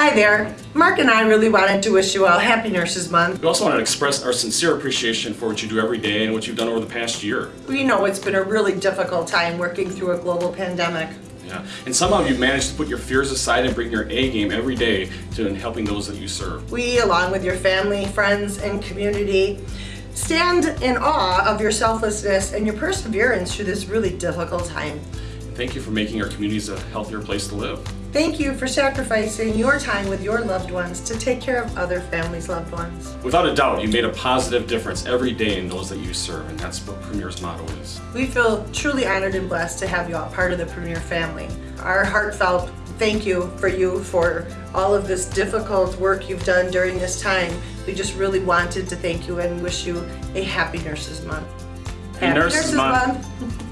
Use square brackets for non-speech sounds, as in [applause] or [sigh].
Hi there. Mark and I really wanted to wish you all Happy Nurses Month. We also want to express our sincere appreciation for what you do every day and what you've done over the past year. We know it's been a really difficult time working through a global pandemic. Yeah. And somehow you've managed to put your fears aside and bring your A game every day to helping those that you serve. We, along with your family, friends, and community, stand in awe of your selflessness and your perseverance through this really difficult time. Thank you for making our communities a healthier place to live. Thank you for sacrificing your time with your loved ones to take care of other families' loved ones. Without a doubt, you made a positive difference every day in those that you serve, and that's what Premier's motto is. We feel truly honored and blessed to have you all part of the Premier family. Our heartfelt thank you for you for all of this difficult work you've done during this time. We just really wanted to thank you and wish you a happy Nurses Month. Happy Nurses Month. Month. [laughs]